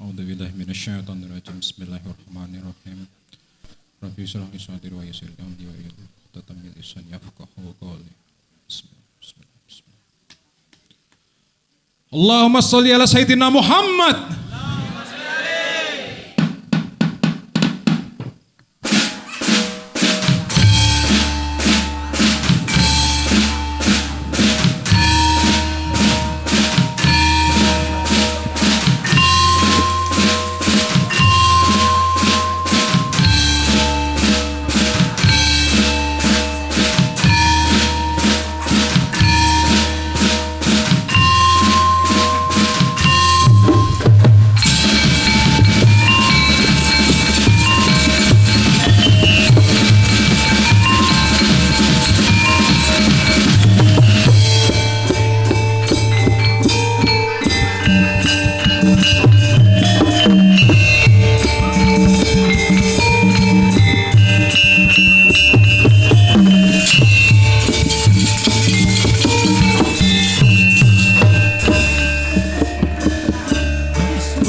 A'udzu billahi minasyaitonir rajim. Bismillahirrahmanirrahim. Rabbi israh li sadri wa yassir li amri wa yahlul 'uqdatam min lisani yafqahu qawli. Bismillahirrahmanirrahim. Allahumma shalli ala sayyidina Muhammad.